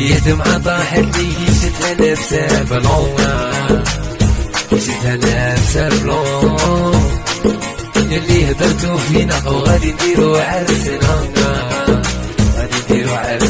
يا دمعة ضاحت لي شتها نفسها بلون. شتها نفسها بلون. يلي هدرتو فينا وغادي نديرو عرسنا غادي نديرو عرسنا